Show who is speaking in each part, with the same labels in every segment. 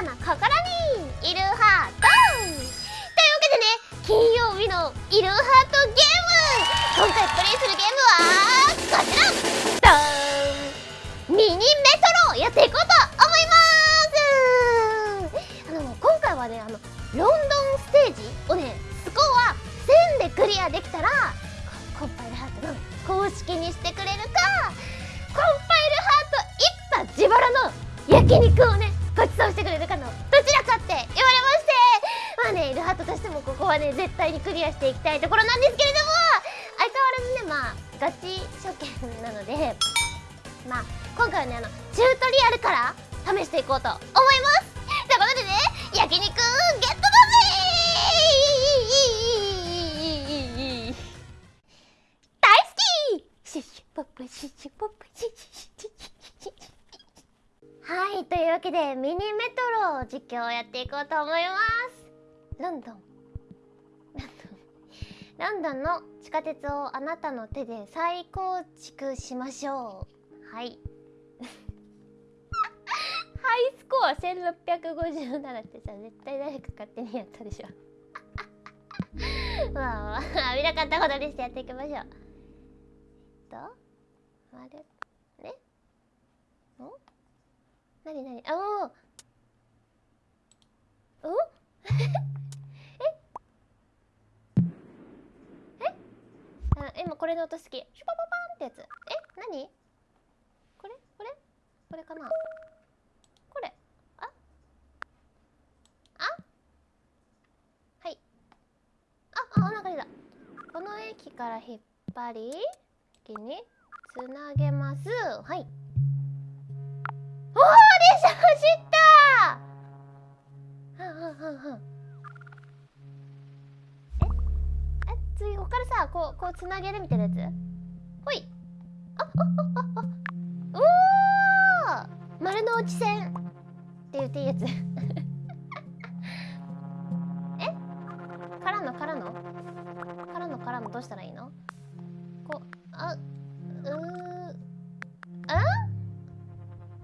Speaker 1: たな心にいるハートというわけでね金曜日のいるハートゲーム今回プレイするゲームはこちら。ダーン。ミニメトロやっていこうと思います。あの今回はねあのロンドンステージをねスコア1000でクリアできたらコンパイルハートの公式にしてくれるかコンパイルハート一派自腹の焼肉をねここはね絶対にクリアしていきたいところなんですけれども相変わらずねまあガチ初見なのでまあ今回はねあのチュートリアルから試していこうと思います。ということでね焼肉ゲットだぜ大好き!シシポップシシポップシシュシュッシはいというわけでミニメトロ実況をやっていこうと思います。ロンドンロンドンの地下鉄をあなたの手で再構築しましょう。はい。ハイスコア1657ってさ絶対誰か勝手にやったでしょ。まあまあ見なかったことにしてやっていきましょう。えっとあれ？ねお？なになにあおお？今これの音好き。シュパパパンってやつ。えなにこれ？これ？これかな？これ。あ？あ？はい。ああお腹出た。この駅から引っ張り駅につなげます。はい。おお電車走った。はんはんはんはん。さこうこうつなげるみたいなやつ。ほい。あああああ。おお丸の内線。って言っていいやつ。え？からのからの？からのからのどうしたらいいの？こうあうー。あ？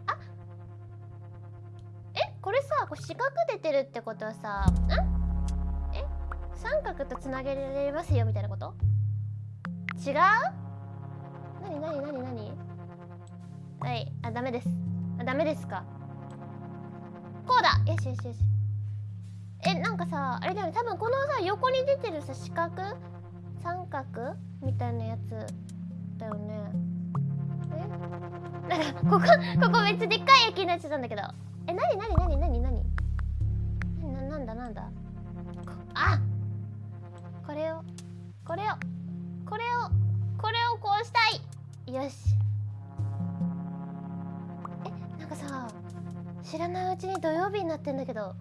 Speaker 1: あ？え？これさこう四角出てるってことはさん？三角とつなげられますよみたいなこと？違う？なになになになにはいあダメです。あダメですか？こうだ！よしよしよし。えなんかさあれだよね。多分このさ横に出てるさ四角？三角みたいなやつだよね。え？なんかここここめっちゃでっかい駅になっちゃったんだけど。えなになになになになにななんだなんだ？これをこれをこれをこうしたい。よし。えなんかさ知らないうちに土曜日になってんだけど。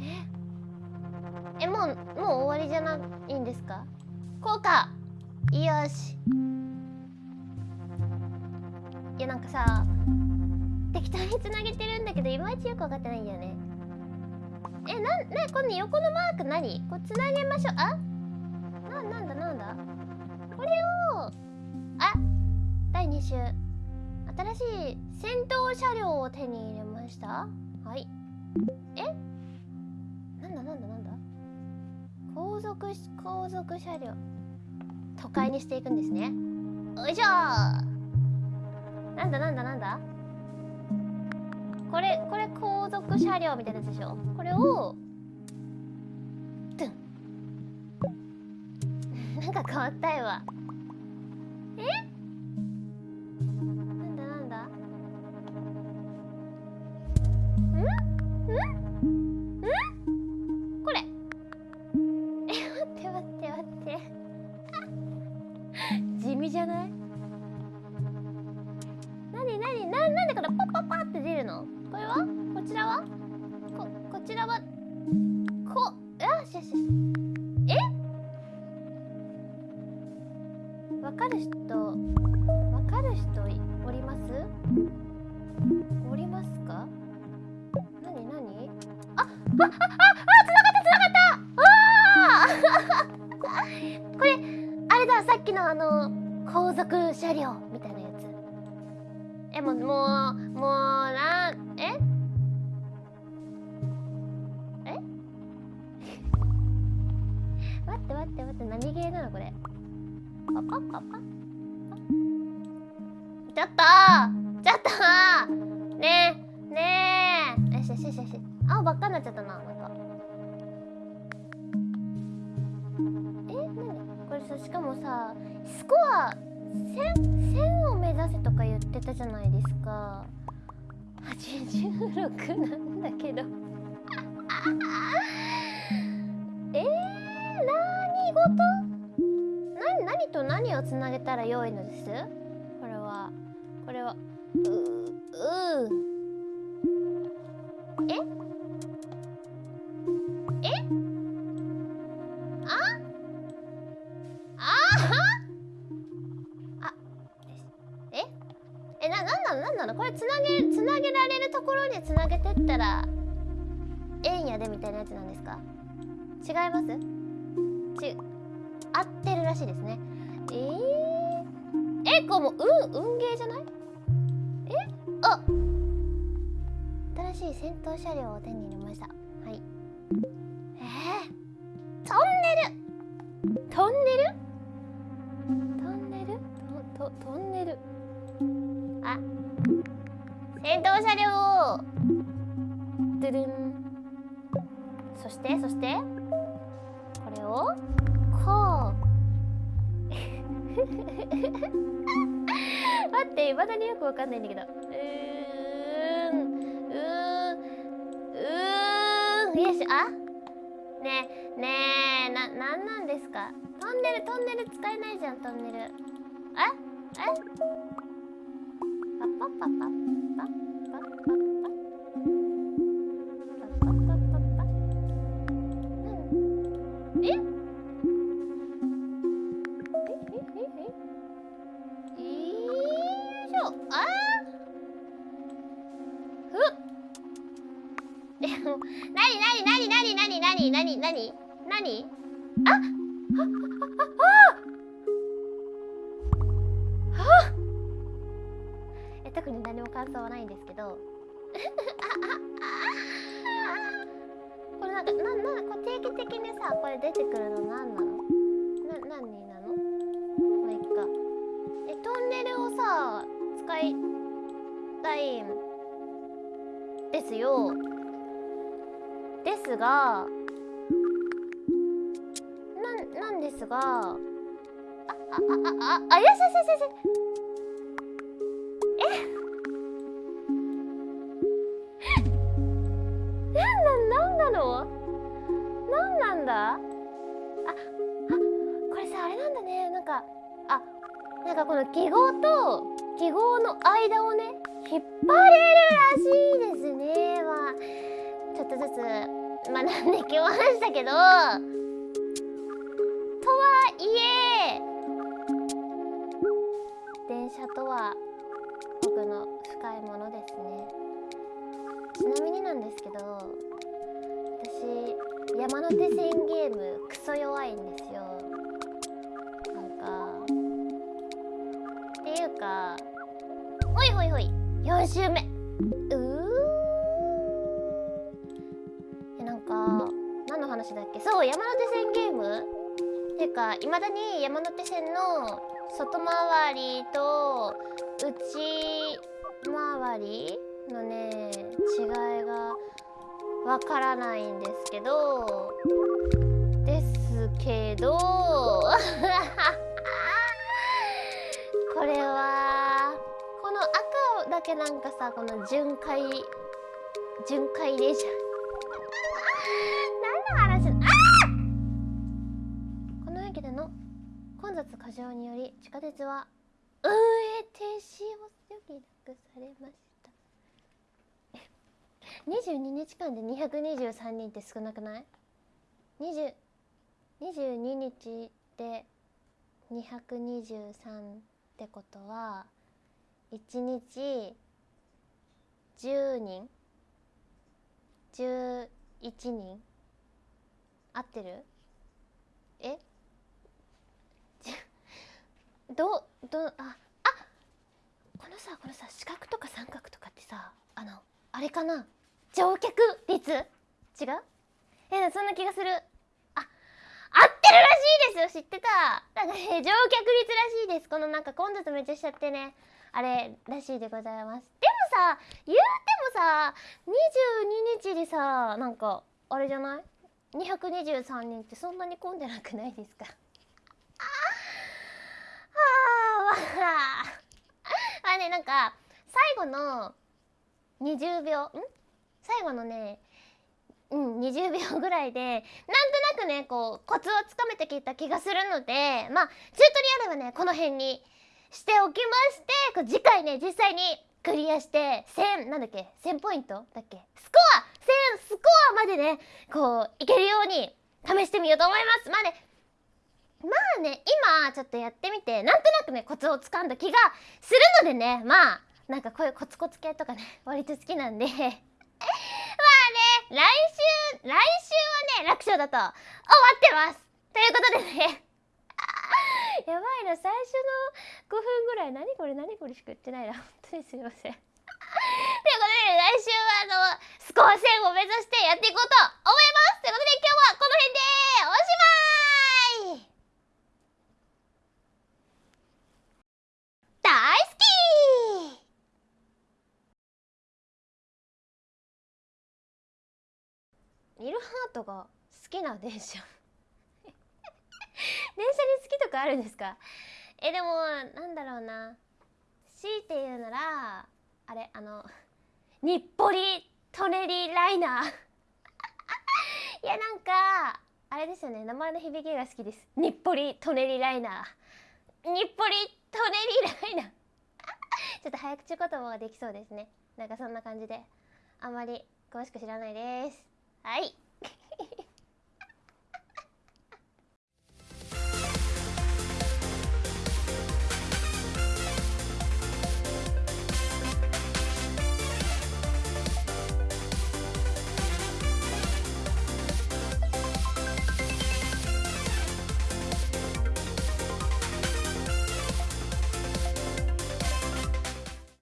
Speaker 1: え？えもうもう終わりじゃないんですか？こうか。よし。いやなんかさ適当につなげてるんだけどいまいちよく分かってないんだよね。えなんねこの横のマーク何？こうつなげましょう。あ？ななんだなんだ？これをあ第2週。新しい戦闘車両を手に入れました？はい。え？なんだなんだなんだ？後続後続車両。都会にしていくんですね。よいしょ！なんだなんだなんだ？これこれ後続車両みたいなやつでしょ？これをか変わったいわ待って待って何ゲーなのこれ。パパパパ。ちょっとちょっとねえねえ。よしよしよしよし。青ばっかになっちゃったななんか。え何？これさしかもさスコア1000 1000を目指せとか言ってたじゃないですか。86なんだけど。えー、何事何何と何をつなげたら良いのです？これはこれはううえ？え？あ？あ？あ？え？え？ななんなの？なんなの？これつなげつなげられるところにつなげてったらええんやでみたいなやつなんですか？違います？ち合ってるらしいですね。えー、えこうもう運運ゲーじゃない？え？あ！新しい戦闘車両を手に入れました。はい。えー、トンネル！トンネル？トンネル？トトトンネル？あ。戦闘車両ドゥルン。そしてそして？これをこう。待っていまだによくわかんないんだけど。うーん。うーん。うーん。よしあ？ねえねえななんなんですか？トンネルトンネル使えないじゃんトンネル。え？え？パッパッパッパパパパッパッパッパッパになになになにあ？あ？あああえ特に何も感想はないんですけど。これなんかななこれ定期的にさこれ出てくるのなんなの？な何なの？まあいっか。えトンネルをさ使いたいんですよ。ですがですが。ああああああよしよしよしよしえ？なんなんなんなの？なんなんだ？ああこれさあれなんだね。なんかあなんかこの記号と記号の間をね引っ張れるらしいですね。まあちょっとずつ学んできましたけど。とはいえ。電車とは僕の深いものですね。ちなみになんですけど私山手線ゲームクソ弱いんですよ。なんかっていうかほいほいほい4周目。うー。えなんか何の話だっけ？そう山手線ゲームてかいまだに山手線の外回りと内回りのね違いがわからないんですけどですけど これはこの赤だけなんかさこの巡回巡回電車駅での混雑過剰により地下鉄は運営停止を余儀なくされました。22日間で223人って少なくない ?222 日で223ってことは1日10人？11人？合ってる？え？じどどああこのさこのさ四角とか三角とかってさあのあれかな？乗客率違う？えそんな気がする。あ合ってるらしいですよ！知ってた？なんかね乗客率らしいです。このなんか混雑めっちゃしちゃってね。あれらしいでございます。でもさ言うてもさ22日にさなんかあれじゃない？223人ってそんなに混んでなくないですかあーまあ ねなんか最後の20秒ん？最後のねうん20秒ぐらいでなんとなくねこうコツをつかめてきた気がするのでまあチュートリアルはねこの辺にしておきましてこう次回ね実際にクリアして1000なんだっけ1000ポイントだっけ？スコア！1000スコアまでねこういけるように試してみようと思います。まあねまあね今ちょっとやってみてなんとなくねコツをつかんだ気がするのでね。まあなんかこういうコツコツ系とかね 割と好きなんで。まあね来週来週はね楽勝だと思ってます。ということでね。やばいな最初の5分ぐらい何これ何これしか言ってないな。本当にすみません。ということで来週はあのスコア1000を目指してやっていこうと思いますということで今日はこの辺でおしまい大好きイルハートが好きな電車。電車に好きとかあるんですか？えでもなんだろうな。強いて言うならあれあの日暮里トネリライナー。いやなんかあれですよね。名前の響きが好きです。日暮里トネリライナー。日暮里トネリライナー。ちょっと早口言葉ができそうですね。なんかそんな感じであんまり詳しく知らないです。はい。